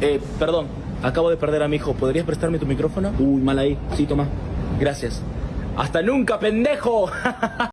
Eh, perdón, acabo de perder a mi hijo. ¿Podrías prestarme tu micrófono? Uy, mal ahí. Sí, toma. Gracias. ¡Hasta nunca, pendejo!